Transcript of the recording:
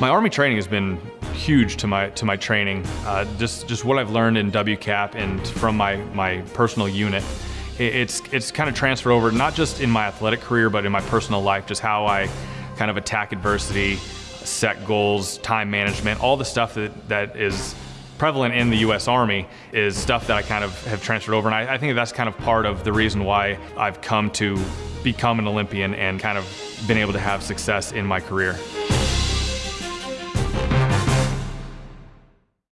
My Army training has been huge to my to my training. Uh, just just what I've learned in WCAP and from my my personal unit. It, it's it's kind of transferred over not just in my athletic career, but in my personal life. Just how I kind of attack adversity, set goals, time management, all the stuff that that is prevalent in the U.S. Army is stuff that I kind of have transferred over, and I, I think that's kind of part of the reason why I've come to become an Olympian and kind of been able to have success in my career.